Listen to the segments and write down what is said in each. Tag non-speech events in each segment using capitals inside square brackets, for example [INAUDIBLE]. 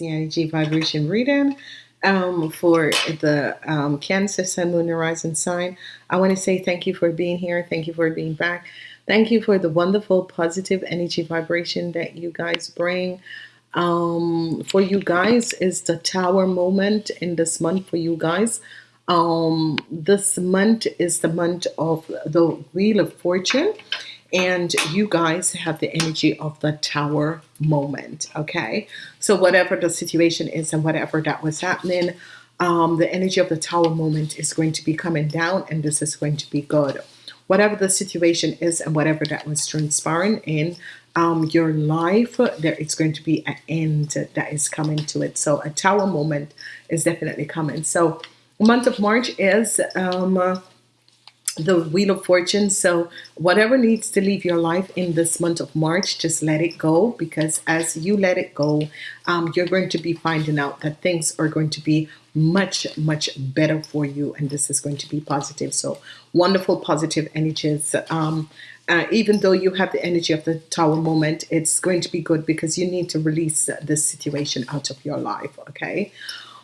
Energy vibration reading um, for the um, Cancer Sun Moon Horizon sign. I want to say thank you for being here. Thank you for being back. Thank you for the wonderful positive energy vibration that you guys bring. Um, for you guys is the tower moment in this month for you guys. Um, this month is the month of the Wheel of Fortune and you guys have the energy of the tower moment okay? So whatever the situation is and whatever that was happening um, the energy of the tower moment is going to be coming down and this is going to be good. Whatever the situation is and whatever that was transpiring in um, your life there it's going to be an end that is coming to it. So a tower moment is definitely coming. So month of March is um, the Wheel of Fortune. So whatever needs to leave your life in this month of March, just let it go because as you let it go, um, you're going to be finding out that things are going to be much, much better for you. And this is going to be positive. So wonderful, positive energies. Um, uh, even though you have the energy of the tower moment, it's going to be good because you need to release this situation out of your life. Okay.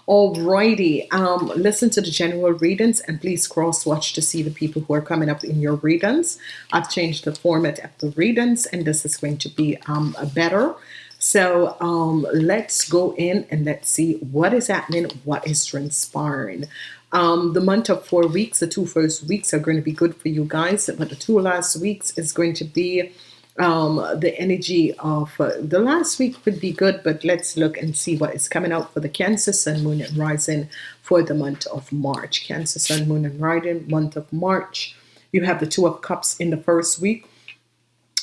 Alrighty, um, listen to the general readings and please cross watch to see the people who are coming up in your readings. I've changed the format of the readings and this is going to be um, better. So um, let's go in and let's see what is happening, what is transpiring. Um, the month of four weeks, the two first weeks are going to be good for you guys, but the two last weeks is going to be um, the energy of uh, the last week would be good but let's look and see what is coming out for the Cancer Sun Moon and Rising for the month of March Cancer Sun Moon and Rising month of March you have the two of cups in the first week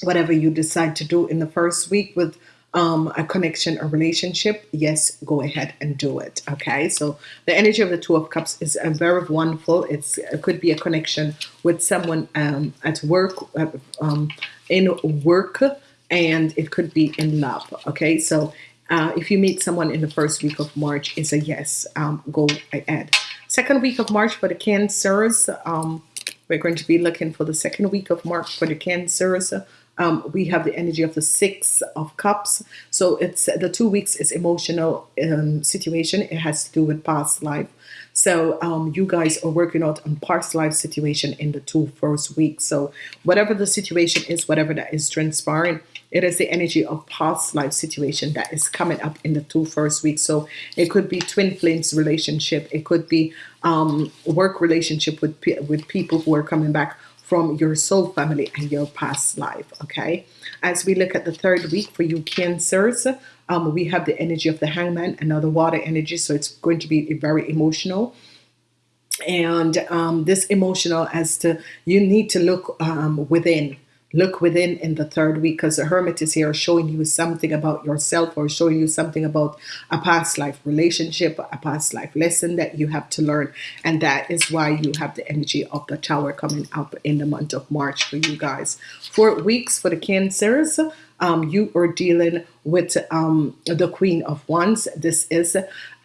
whatever you decide to do in the first week with um, a connection, a relationship, yes, go ahead and do it. Okay, so the energy of the Two of Cups is a very wonderful. It's it could be a connection with someone um, at work, uh, um, in work, and it could be in love. Okay, so uh, if you meet someone in the first week of March, it's a yes. Um, go ahead. Second week of March for the Cancers. Um, we're going to be looking for the second week of March for the Cancers um, we have the energy of the six of cups. So it's the two weeks is emotional um, situation. It has to do with past life. So um, you guys are working out on past life situation in the two first weeks. So whatever the situation is whatever that is transpiring it is the energy of past life situation that is coming up in the two first weeks. So it could be twin flames relationship. It could be um, work relationship with with people who are coming back from your soul family and your past life okay? As we look at the third week for you cancers um, we have the energy of the hangman another water energy so it's going to be very emotional. And um, this emotional as to you need to look um, within look within in the third week because the hermit is here showing you something about yourself or showing you something about a past life relationship a past life lesson that you have to learn and that is why you have the energy of the tower coming up in the month of March for you guys four weeks for the cancers um, you are dealing with um, the Queen of Wands. This is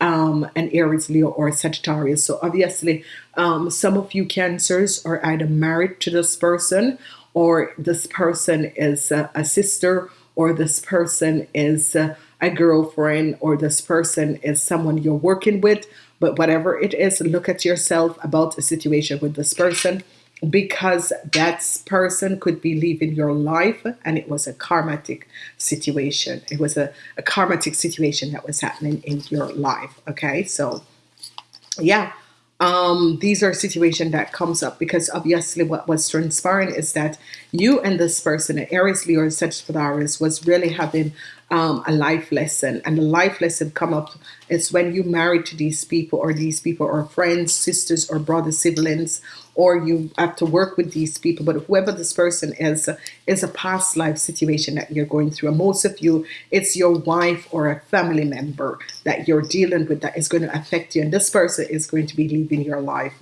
um, an Aries, Leo, or Sagittarius. So obviously, um, some of you Cancers are either married to this person or this person is a, a sister or this person is a, a girlfriend or this person is someone you're working with. But whatever it is look at yourself about a situation with this person because that person could be leaving your life and it was a karmatic situation. It was a, a karmatic situation that was happening in your life okay? So yeah um, these are situations that comes up because obviously what was transpiring is that you and this person, Aries, Leo, or Sagittarius, was really having um, a life lesson and the life lesson come up is when you marry to these people or these people or friends sisters or brothers siblings or you have to work with these people but whoever this person is is a past life situation that you're going through and most of you it's your wife or a family member that you're dealing with that is going to affect you and this person is going to be leaving your life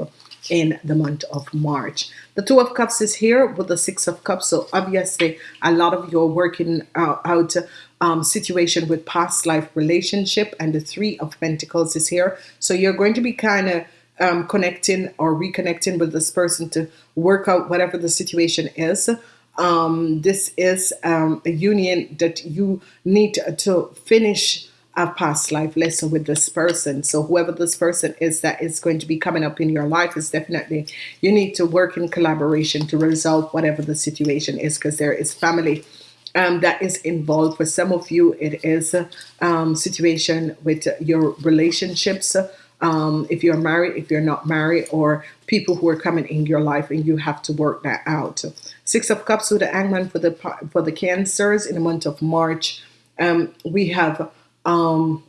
in the month of March. The Two of Cups is here with the Six of Cups. So obviously a lot of you are working uh, out um, situation with past life relationship and the Three of Pentacles is here. So you're going to be kind of um, connecting or reconnecting with this person to work out whatever the situation is. Um, this is um, a union that you need to finish a past life lesson with this person. So whoever this person is that is going to be coming up in your life is definitely you need to work in collaboration to resolve whatever the situation is because there is family um, that is involved. For some of you, it is a um, situation with your relationships. Um, if you're married, if you're not married, or people who are coming in your life, and you have to work that out. Six of Cups with the Hangman for the for the Cancers in the month of March. Um, we have um,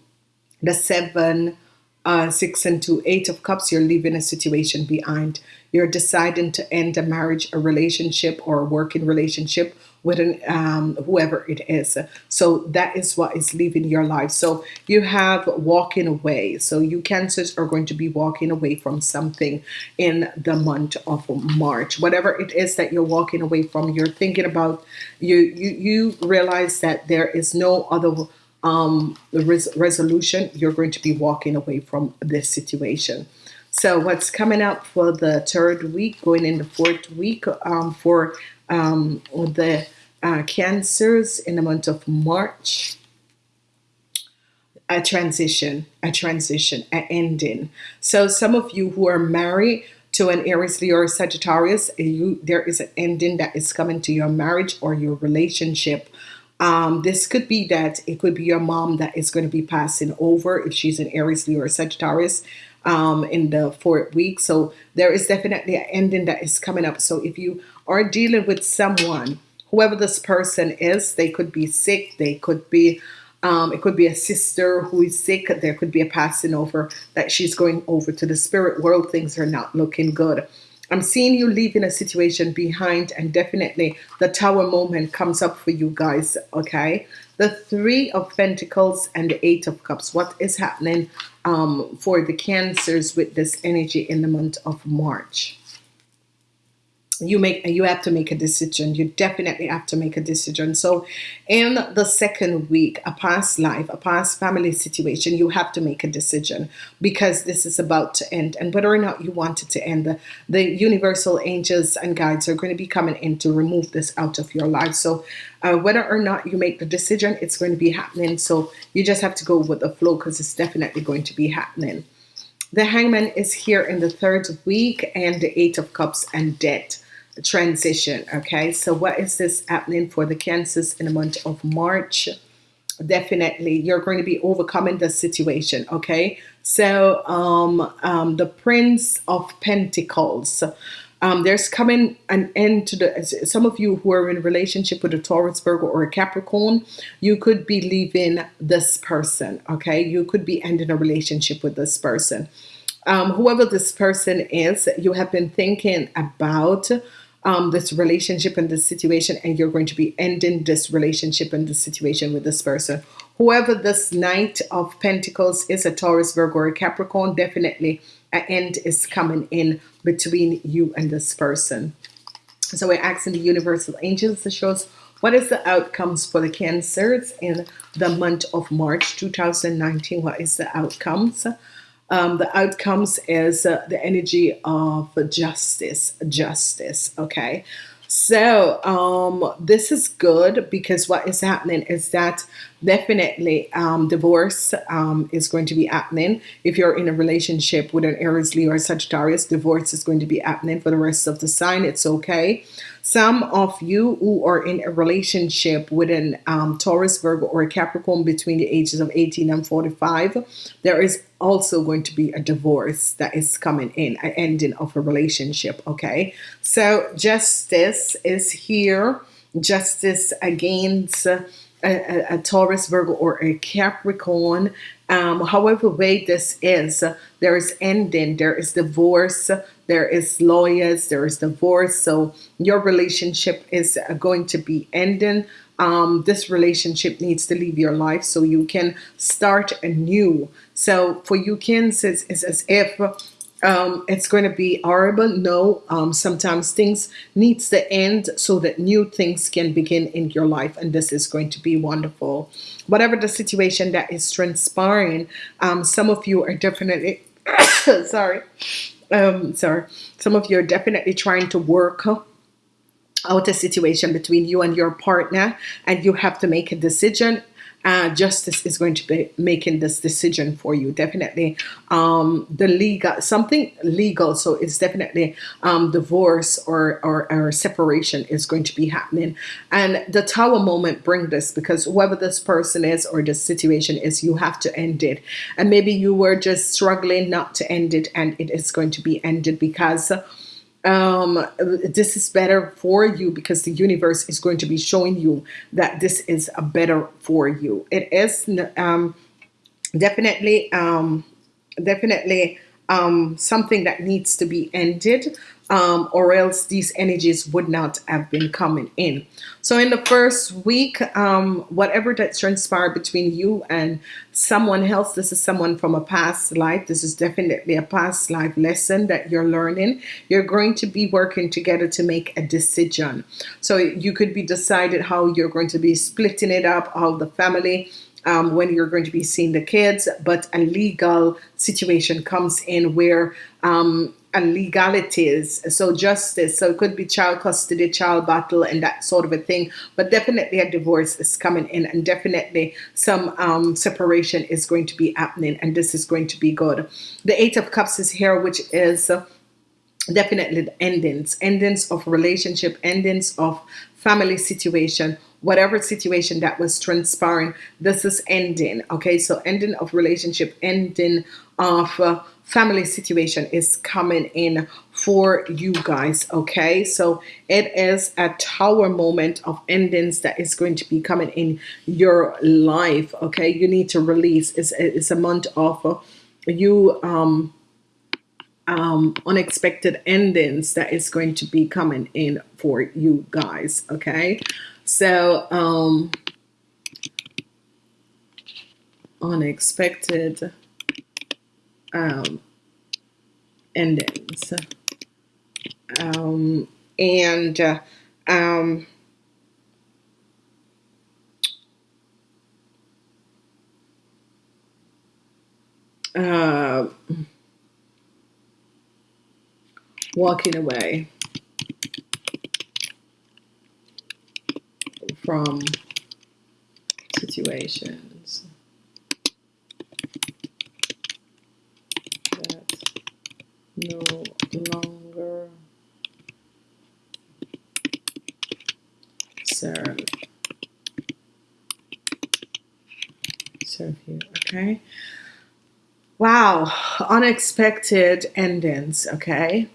the Seven, uh, Six, and Two, Eight of Cups. You're leaving a situation behind. You're deciding to end a marriage, a relationship, or a working relationship with an, um, whoever it is. So that is what is leaving your life. So you have walking away. So you cancers are going to be walking away from something in the month of March. Whatever it is that you're walking away from, you're thinking about, you you, you realize that there is no other um, res- resolution. You're going to be walking away from this situation. So what's coming up for the third week, going in the fourth week um, for um, the uh, cancers in the month of March. A transition, a transition, an ending. So some of you who are married to an Aries, Leo, or Sagittarius, you there is an ending that is coming to your marriage or your relationship. Um, this could be that it could be your mom that is going to be passing over if she's an Aries, Leo, or Sagittarius um, in the fourth week. So there is definitely an ending that is coming up. So if you are dealing with someone, whoever this person is, they could be sick, they could be um, it could be a sister who is sick. There could be a passing over that she's going over to the spirit world. Things are not looking good. I'm seeing you leaving a situation behind, and definitely the tower moment comes up for you guys. Okay, the Three of Pentacles and the Eight of Cups. What is happening um, for the Cancers with this energy in the month of March? You make you have to make a decision. You definitely have to make a decision. So in the second week a past life a past family situation you have to make a decision because this is about to end. And whether or not you want it to end the, the universal angels and guides are going to be coming in to remove this out of your life. So uh, whether or not you make the decision it's going to be happening. So you just have to go with the flow because it's definitely going to be happening. The hangman is here in the third week and the eight of cups and debt transition. Okay, so what is this happening for the cancers in the month of March? Definitely, you're going to be overcoming the situation. Okay, so um, um, the Prince of Pentacles. Um, there's coming an end to the some of you who are in relationship with a Taurus Virgo or a Capricorn you could be leaving this person okay you could be ending a relationship with this person um, whoever this person is you have been thinking about um, this relationship and this situation, and you're going to be ending this relationship and this situation with this person. Whoever this Knight of Pentacles is a Taurus, Virgo, or Capricorn, definitely an end is coming in between you and this person. So we're asking the universal angels to show us what is the outcomes for the cancers in the month of March 2019. What is the outcomes? Um, the outcomes is uh, the energy of justice justice okay so um, this is good because what is happening is that definitely um, divorce um, is going to be happening. If you're in a relationship with an Aries, Leo, or Sagittarius, divorce is going to be happening for the rest of the sign. It's okay. Some of you who are in a relationship with an um, Taurus, Virgo, or a Capricorn between the ages of 18 and 45, there is also going to be a divorce that is coming in, an ending of a relationship. Okay, so justice is here. Justice against a, a, a Taurus, Virgo, or a Capricorn. Um, however way this is, there is ending, there is divorce, there is lawyers, there is divorce. So your relationship is going to be ending. Um, this relationship needs to leave your life so you can start anew. So for you, Cancers, it's as if um, it's going to be horrible. No, um, sometimes things needs to end so that new things can begin in your life, and this is going to be wonderful. Whatever the situation that is transpiring, um, some of you are definitely [COUGHS] sorry, um, sorry, some of you are definitely trying to work out a situation between you and your partner, and you have to make a decision uh, justice is going to be making this decision for you. Definitely, um, the legal something legal. So it's definitely um, divorce or, or or separation is going to be happening. And the Tower moment bring this because whoever this person is or the situation is, you have to end it. And maybe you were just struggling not to end it, and it is going to be ended because um this is better for you because the universe is going to be showing you that this is a better for you. It is um definitely um definitely um something that needs to be ended um, or else these energies would not have been coming in. So in the first week, um, whatever that transpired between you and someone else, this is someone from a past life. This is definitely a past life lesson that you're learning. You're going to be working together to make a decision. So you could be decided how you're going to be splitting it up, how the family um, when you're going to be seeing the kids, but a legal situation comes in where um, legalities so justice so it could be child custody child battle and that sort of a thing but definitely a divorce is coming in and definitely some um, separation is going to be happening and this is going to be good. The eight of cups is here which is definitely the endings endings of relationship endings of family situation whatever situation that was transpiring this is ending okay? So ending of relationship ending of uh, family situation is coming in for you guys okay? So it is a tower moment of endings that is going to be coming in your life okay? You need to release. It's, it's a month of uh, you um um, unexpected endings that is going to be coming in for you guys okay? So um unexpected um endings. Um and uh, um uh walking away from situations that no longer serve. Serve you okay? Wow unexpected endings okay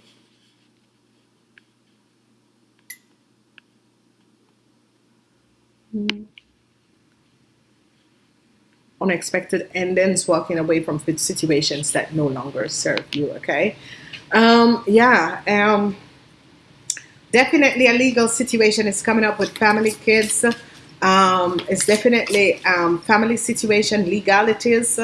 unexpected endings walking away from situations that no longer serve you okay? Um yeah um definitely a legal situation is coming up with family kids. Um it's definitely um family situation legalities.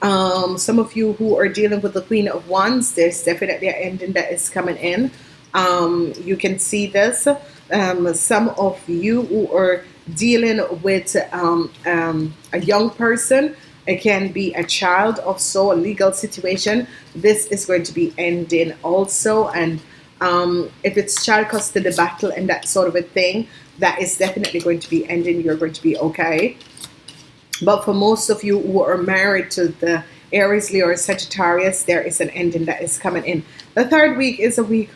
Um some of you who are dealing with the queen of wands there's definitely an ending that is coming in. Um you can see this. Um some of you who are dealing with um, um, a young person. It can be a child of so a legal situation. This is going to be ending also. And um, if it's child custody battle and that sort of a thing that is definitely going to be ending. You're going to be okay. But for most of you who are married to the Aries Leo or Sagittarius there is an ending that is coming in. The third week is a week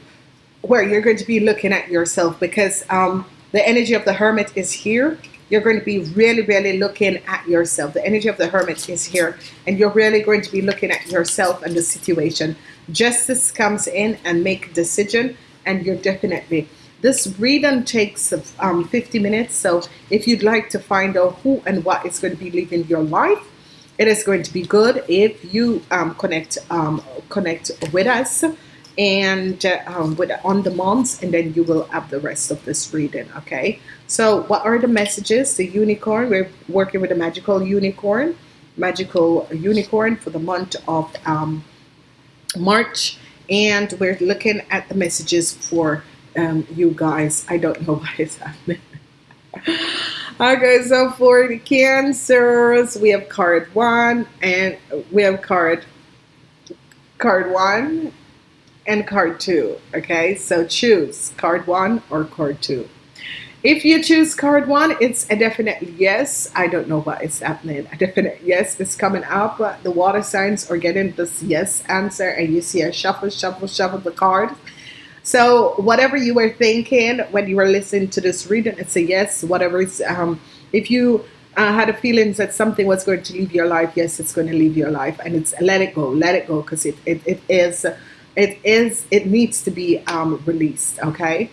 where you're going to be looking at yourself because um, the energy of the hermit is here. You're going to be really really looking at yourself. The energy of the hermit is here and you're really going to be looking at yourself and the situation. Justice comes in and make a decision and you're definitely this reading takes um, 50 minutes. So if you'd like to find out who and what is going to be living your life it is going to be good if you um, connect um, connect with us and uh, um, with on the months and then you will have the rest of this reading okay? So what are the messages? The unicorn we're working with a magical unicorn magical unicorn for the month of um, March and we're looking at the messages for um, you guys. I don't know [LAUGHS] what is happening. Okay so for the cancers we have card one and we have card card one and card two okay so choose card one or card two If you choose card one, it's a definite yes. I don't know what is happening. A definite yes is coming up. The water signs are getting this yes answer, and you see a shuffle, shuffle, shuffle the card. So whatever you were thinking when you were listening to this reading, it's a yes. Whatever is, um, if you uh, had a feeling that something was going to leave your life, yes, it's going to leave your life, and it's let it go, let it go, because it, it, it is, it is, it needs to be um, released. Okay.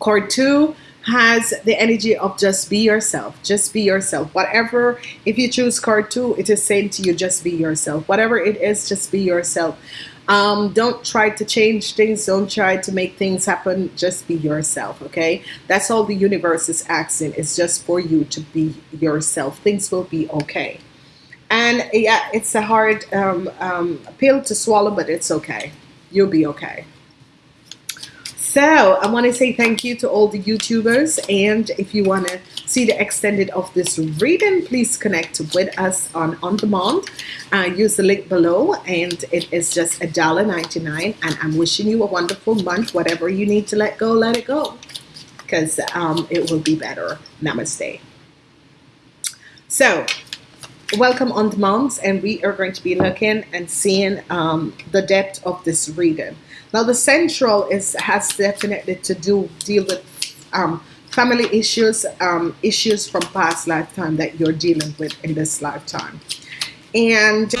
Card two has the energy of just be yourself, just be yourself. Whatever, if you choose card two, it is saying to you, just be yourself. Whatever it is, just be yourself. Um, don't try to change things. Don't try to make things happen. Just be yourself, okay? That's all the universe is asking. It's just for you to be yourself. Things will be okay. And yeah, it's a hard um, um, pill to swallow, but it's okay. You'll be okay. So I want to say thank you to all the YouTubers. And if you want to see the extended of this reading, please connect with us on On Demand. Uh, use the link below and it is just a dollar ninety nine. And I'm wishing you a wonderful month. Whatever you need to let go, let it go. Because um, it will be better. Namaste. So welcome on demand and we are going to be looking and seeing um, the depth of this reading now the central is has definitely to do deal with um, family issues, um, issues from past lifetime that you're dealing with in this lifetime. And